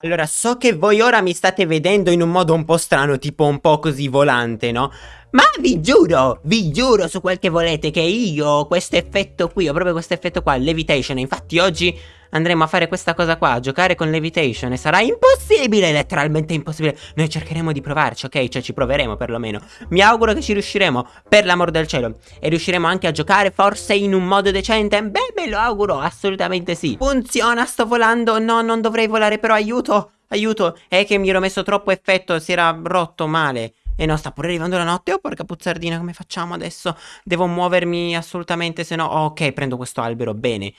Allora, so che voi ora mi state vedendo in un modo un po' strano, tipo un po' così volante, no? Ma vi giuro, vi giuro su quel che volete che io ho questo effetto qui, ho proprio questo effetto qua, levitation. Infatti oggi andremo a fare questa cosa qua, a giocare con Levitation e sarà impossibile, letteralmente impossibile. Noi cercheremo di provarci, ok? Cioè ci proveremo perlomeno. Mi auguro che ci riusciremo, per l'amor del cielo. E riusciremo anche a giocare forse in un modo decente? Beh, me lo auguro, assolutamente sì. Funziona, sto volando, no, non dovrei volare, però aiuto, aiuto. È che mi ero messo troppo effetto, si era rotto male. E no, sta pure arrivando la notte. Oh, porca puzzardina, come facciamo adesso? Devo muovermi assolutamente, se no... Oh, ok, prendo questo albero, bene.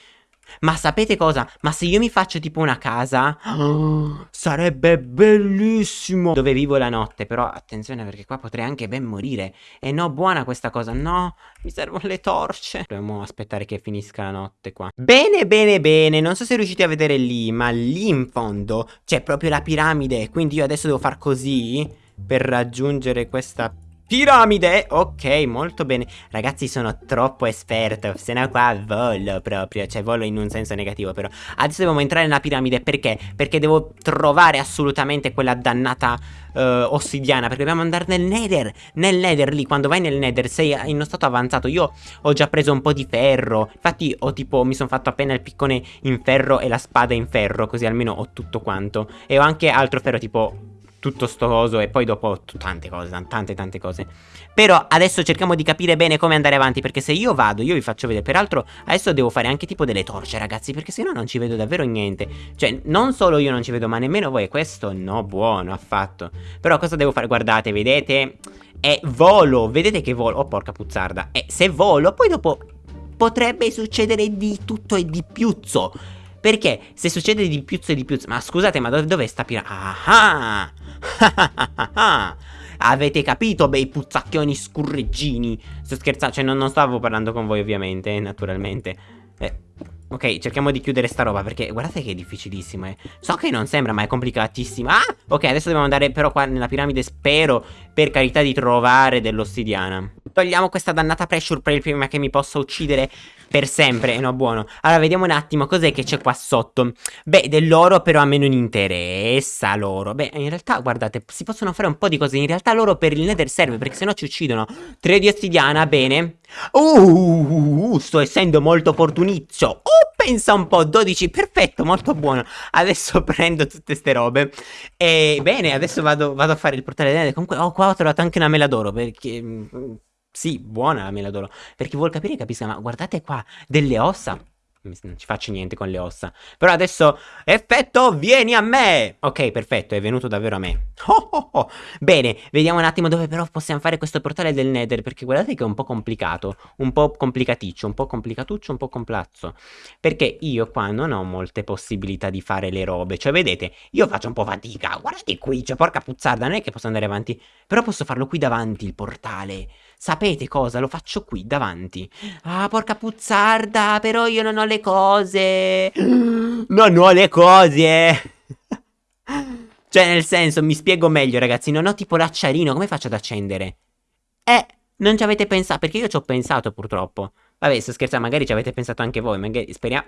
Ma sapete cosa? Ma se io mi faccio tipo una casa oh, Sarebbe bellissimo. Dove vivo la notte Però attenzione perché qua potrei anche ben morire. E no buona questa cosa. No mi servono le torce. Dobbiamo aspettare che finisca la notte qua. Bene bene bene. Non so se riuscite a vedere lì Ma lì in fondo C'è proprio la piramide. Quindi io adesso devo far così Per raggiungere questa Piramide, ok, molto bene. Ragazzi sono troppo esperto Se no qua volo proprio Cioè volo in un senso negativo però. Adesso dobbiamo entrare nella piramide Perché? Perché devo trovare assolutamente quella dannata uh, ossidiana Perché dobbiamo andare nel nether Nel nether lì, quando vai nel nether sei in uno stato avanzato. Io ho già preso un po' di ferro Infatti ho tipo, mi sono fatto appena il piccone in ferro E la spada in ferro Così almeno ho tutto quanto. E ho anche altro ferro tipo tutto sto coso e poi dopo tante cose, tante tante cose. Però adesso cerchiamo di capire bene come andare avanti perché se io vado, io vi faccio vedere, peraltro adesso devo fare anche tipo delle torce ragazzi perché sennò non ci vedo davvero niente. Cioè non solo io non ci vedo ma nemmeno voi, questo no buono affatto. Però cosa devo fare? Guardate, vedete? È volo, vedete che volo? Oh porca puzzarda. E se volo poi dopo potrebbe succedere di tutto e di piuzzo. Perché se succede di piuzzo e di piuzzo Ma scusate ma dov dov'è sta piramide? Ah Avete capito, bei puzzacchioni scurreggini? Sto scherzando, cioè non, non stavo parlando con voi ovviamente, naturalmente. Eh, Ok, cerchiamo di chiudere sta roba perché guardate che è difficilissimo eh. So che non sembra ma è complicatissimo. Ah, ok, adesso dobbiamo andare però qua nella piramide Spero, per carità, di trovare dell'ossidiana Togliamo questa dannata pressure prima che mi possa uccidere per sempre, no buono. Allora vediamo un attimo cos'è che c'è qua sotto. Beh dell'oro però a me non interessa l'oro. Beh in realtà guardate si possono fare un po' di cose. In realtà l'oro per il nether serve perché sennò ci uccidono 3 di ossidiana bene. Uh, sto essendo molto opportunizio Oh pensa un po' 12 perfetto molto buono. Adesso prendo tutte ste robe. E bene adesso vado, vado a fare il portale del nether. Comunque oh qua ho trovato anche una mela d'oro Perché mm, sì, buona la meladoro. Per chi vuol capire capisca, ma guardate qua, delle ossa. Non ci faccio niente con le ossa. Però adesso, effetto, vieni a me! Ok, perfetto, è venuto davvero a me. Oh, oh, oh. Bene, vediamo un attimo dove però possiamo fare questo portale del Nether, perché guardate che è un po' complicato. Un po' complicaticcio, un po' complicatuccio, un po' complazzo. Perché io qua non ho molte possibilità di fare le robe. Cioè, vedete, io faccio un po' fatica. Guardate qui, cioè, porca puzzarda, non è che posso andare avanti. Però posso farlo qui davanti, il portale. Sapete cosa? Lo faccio qui, davanti. Ah, porca puzzarda, però io non ho le cose. Non ho le cose. cioè, nel senso, mi spiego meglio, ragazzi. Non ho tipo l'acciarino, come faccio ad accendere? Eh, non ci avete pensato, perché io ci ho pensato purtroppo. Vabbè, sto scherzando, magari ci avete pensato anche voi, magari speriamo...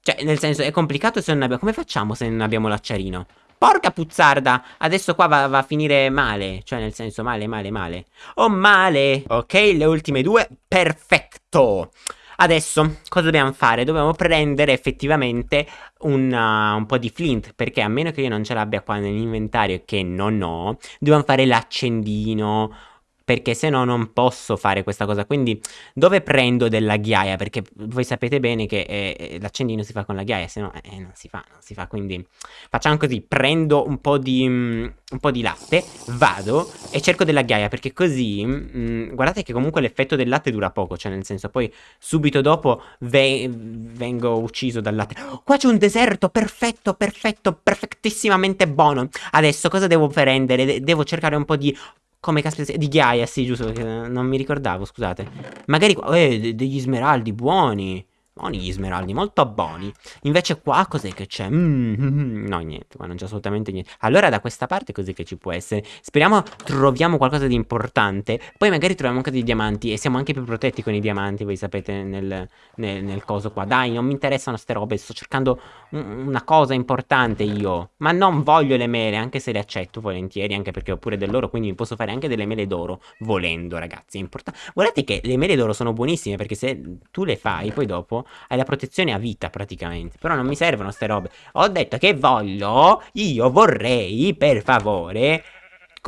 Cioè, nel senso, è complicato se non abbiamo... Come facciamo se non abbiamo l'acciarino? Porca puzzarda, adesso qua va, va, a finire male, cioè nel senso male, male, male. Oh male, ok, le ultime due, perfetto. Adesso, cosa dobbiamo fare? Dobbiamo prendere effettivamente una, uh, un po' di flint, perché a meno che io non ce l'abbia qua nell'inventario, che non ho, dobbiamo fare l'accendino perché se no non posso fare questa cosa. Quindi dove prendo della ghiaia? Perché voi sapete bene che eh, eh, l'accendino si fa con la ghiaia, se no eh, non si fa, non si fa. Quindi facciamo così, prendo un po' di, um, un po' di latte, vado e cerco della ghiaia perché così, um, guardate che comunque l'effetto del latte dura poco, cioè nel senso poi subito dopo ve vengo ucciso dal latte. Oh, qua c'è un deserto, perfetto, perfetto, perfettissimamente buono. Adesso cosa devo prendere? De devo cercare un po' di come caspita di ghiaia, sì, giusto, non mi ricordavo, scusate. Magari, eh, degli smeraldi buoni. Buoni gli smeraldi, molto buoni. Invece qua cos'è che c'è? Mm, no, niente, qua non c'è assolutamente niente. Allora da questa parte cos'è che ci può essere? Speriamo troviamo qualcosa di importante. Poi magari troviamo anche dei diamanti e siamo anche più protetti con i diamanti, voi sapete, nel, nel, nel coso qua. Dai, non mi interessano ste robe, sto cercando un, una cosa importante io. Ma non voglio le mele, anche se le accetto volentieri, anche perché ho pure dell'oro, quindi mi posso fare anche delle mele d'oro, volendo ragazzi. È importante. Guardate che le mele d'oro sono buonissime perché se tu le fai, poi dopo hai la protezione a vita praticamente. Però non mi servono ste robe. Ho detto che voglio, io vorrei, per favore,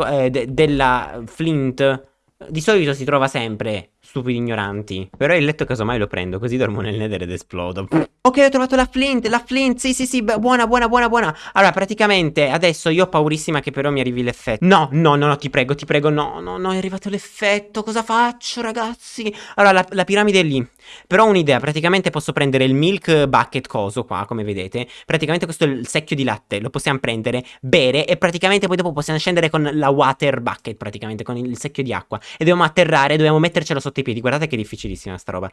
eh, de della Flint. Di solito si trova sempre stupidi ignoranti. Però il letto casomai lo prendo, così dormo nel nether ed esplodo. Ok, ho trovato la flint, la flint, sì sì sì, buona, buona, buona, buona. Allora, praticamente, adesso io ho paurissima che però mi arrivi l'effetto. No, no, no, no, ti prego, ti prego, no, no, no, è arrivato l'effetto, cosa faccio, ragazzi? Allora, la, la piramide è lì. Però ho un'idea, praticamente posso prendere il milk bucket coso qua, come vedete. Praticamente questo è il secchio di latte, lo possiamo prendere, bere e praticamente poi dopo possiamo scendere con la water bucket, praticamente, con il secchio di acqua. E dobbiamo atterrare, dobbiamo mettercelo sotto i piedi. Guardate che difficilissima sta roba.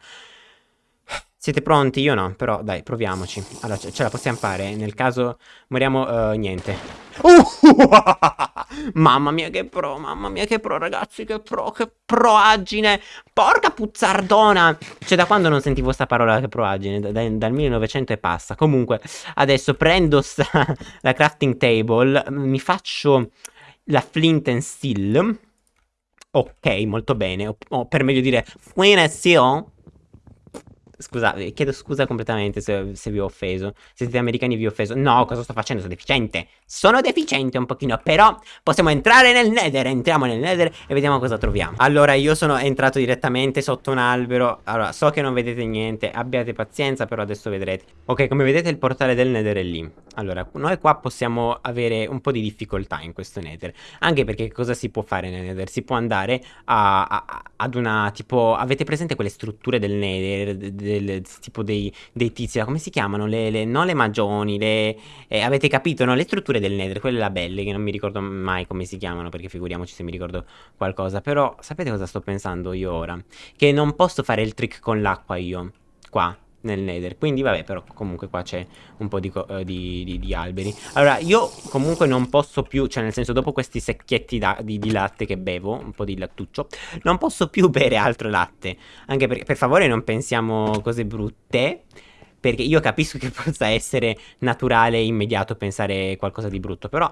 Siete pronti? Io no, però dai, proviamoci. Allora, ce, ce la possiamo fare. Nel caso moriamo, uh, niente. Uh, mamma mia che pro, mamma mia che pro, ragazzi, che pro, che proagine. Porca puzzardona. Cioè, da quando non sentivo sta parola che proagine? Da, da, dal 1900 e passa. Comunque, adesso prendo sta, la crafting table, mi faccio la flint and steel. Ok, molto bene. O, o per meglio dire, steel. Scusate, chiedo scusa completamente se, se, vi ho offeso. Se siete americani vi ho offeso. No, cosa sto facendo? Sono deficiente. Sono deficiente un pochino, però possiamo entrare nel nether. Entriamo nel nether e vediamo cosa troviamo. Allora, io sono entrato direttamente sotto un albero. Allora, so che non vedete niente. Abbiate pazienza, però adesso vedrete. Ok, come vedete il portale del nether è lì. Allora, noi qua possiamo avere un po' di difficoltà in questo nether. Anche perché cosa si può fare nel nether? Si può andare a, a, ad una tipo... Avete presente quelle strutture del nether? Del, tipo dei, dei tizi, come si chiamano? Le, le, non le magioni, le... Eh, avete capito, no? Le strutture del nether, quelle là belle, che non mi ricordo mai come si chiamano, perché figuriamoci se mi ricordo qualcosa. Però, sapete cosa sto pensando io ora? Che non posso fare il trick con l'acqua io, qua nel nether. Quindi vabbè però comunque qua c'è un po' di, uh, di, di, di, alberi. Allora io comunque non posso più cioè nel senso dopo questi secchietti di, di, latte che bevo un po' di lattuccio non posso più bere altro latte. Anche perché per favore non pensiamo cose brutte perché io capisco che possa essere naturale e immediato pensare qualcosa di brutto però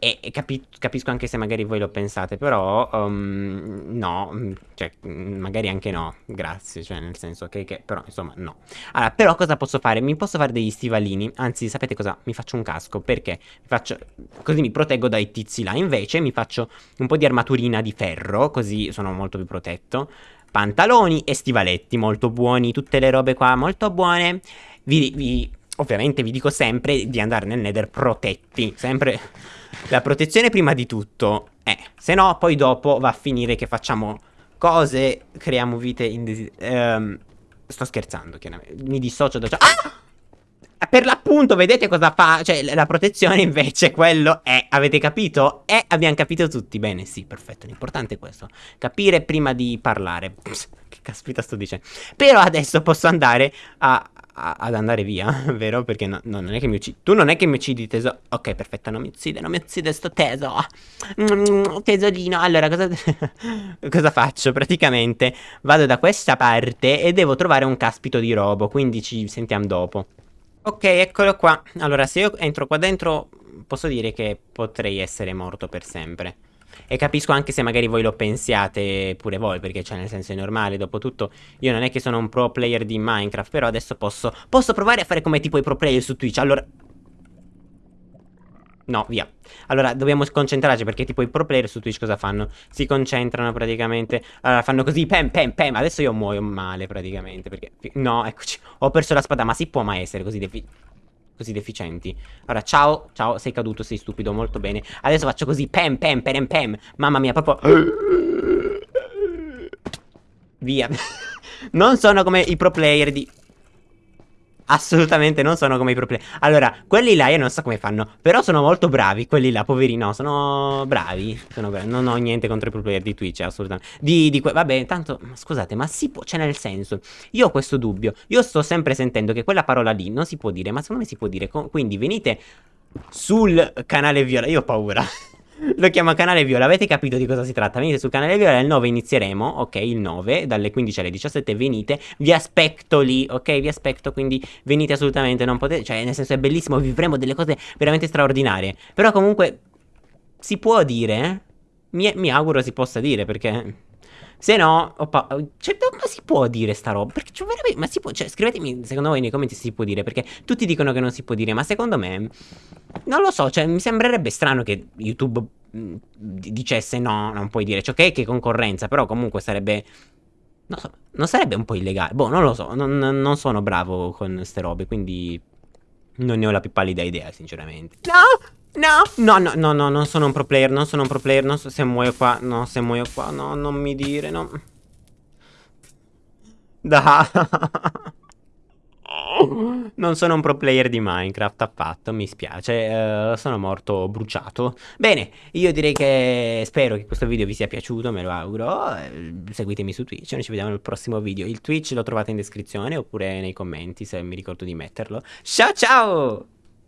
e, capi capisco anche se magari voi lo pensate, però um, no, mm, cioè mm, magari anche no, grazie, cioè nel senso che, che, però insomma no. Allora, però cosa posso fare? Mi posso fare degli stivalini, anzi sapete cosa? Mi faccio un casco, perché? Mi faccio, così mi proteggo dai tizi là, invece mi faccio un po' di armaturina di ferro, così sono molto più protetto. Pantaloni e stivaletti molto buoni, tutte le robe qua molto buone. Vi, vi ovviamente vi dico sempre di andare nel nether protetti, sempre la protezione prima di tutto. Eh, se no poi dopo va a finire che facciamo cose, creiamo vite indesiderate. Ehm, sto scherzando, chiaramente. Mi dissocio da ciò. Ah! Per l'appunto, vedete cosa fa? Cioè, la protezione invece, quello è, avete capito? E abbiamo capito tutti. Bene, sì, perfetto. L'importante è questo. Capire prima di parlare. Pss, che caspita sto dicendo? Però adesso posso andare a, a, ad andare via, vero? Perché no, no, non è che mi uccidi. Tu non è che mi uccidi, teso. Ok, perfetto, non mi uccide, non mi uccide sto teso. Mm, tesorino. Allora, cosa, cosa faccio? Praticamente vado da questa parte e devo trovare un caspito di robo. Quindi ci sentiamo dopo. Ok, eccolo qua. Allora, se io entro qua dentro, posso dire che potrei essere morto per sempre. E capisco anche se magari voi lo pensiate pure voi, perché cioè nel senso è normale, dopo tutto io non è che sono un pro player di Minecraft, però adesso posso, posso provare a fare come tipo i pro player su Twitch, allora... No, via. Allora, dobbiamo concentrarci perché tipo i pro player su Twitch cosa fanno? Si concentrano praticamente. Allora, fanno così, pem, pem, pem. Adesso io muoio male praticamente perché... No, eccoci. Ho perso la spada, ma si può mai essere così defi così deficienti. Allora, ciao, ciao, sei caduto, sei stupido, molto bene. Adesso faccio così, pem, pem, pem, pem. Mamma mia, proprio... Via. non sono come i pro player di... Assolutamente non sono come i pro player. Allora, quelli là io non so come fanno. Però sono molto bravi. Quelli là, poveri, no, sono bravi. Sono bravi. Non ho niente contro i pro player di Twitch, assolutamente. Di, di Vabbè, tanto, scusate, ma si può. Cioè, nel senso, io ho questo dubbio. Io sto sempre sentendo che quella parola lì non si può dire. Ma secondo me si può dire. Quindi venite sul canale Viola. Io ho paura. Lo chiamo canale Viola, avete capito di cosa si tratta? Venite sul canale Viola, il 9 inizieremo, ok, il 9, dalle 15 alle 17 venite, vi aspetto lì, ok, vi aspetto, quindi venite assolutamente, non potete, cioè nel senso è bellissimo, vivremo delle cose veramente straordinarie, però comunque si può dire, eh? mi, mi auguro si possa dire, perché... Se no, oppa, cioè, ma si può dire sta roba? Perché cioè, veramente, ma si può, cioè, scrivetemi secondo voi nei commenti se si può dire, perché tutti dicono che non si può dire, ma secondo me, non lo so, cioè, mi sembrerebbe strano che YouTube mh, dicesse no, non puoi dire, cioè, ok che concorrenza, però comunque sarebbe, non so, non sarebbe un po' illegale, boh, non lo so, non, non sono bravo con ste robe, quindi non ne ho la più pallida idea, sinceramente. No! No, no, no, no, no, non sono un pro player, non sono un pro player, non so se muoio qua, no, se muoio qua, no, non mi dire, no. Da. Non sono un pro player di Minecraft affatto, mi spiace, uh, sono morto bruciato. Bene, io direi che spero che questo video vi sia piaciuto, me lo auguro. Eh, seguitemi su Twitch, noi ci vediamo nel prossimo video. Il Twitch lo trovate in descrizione oppure nei commenti se mi ricordo di metterlo. Ciao ciao!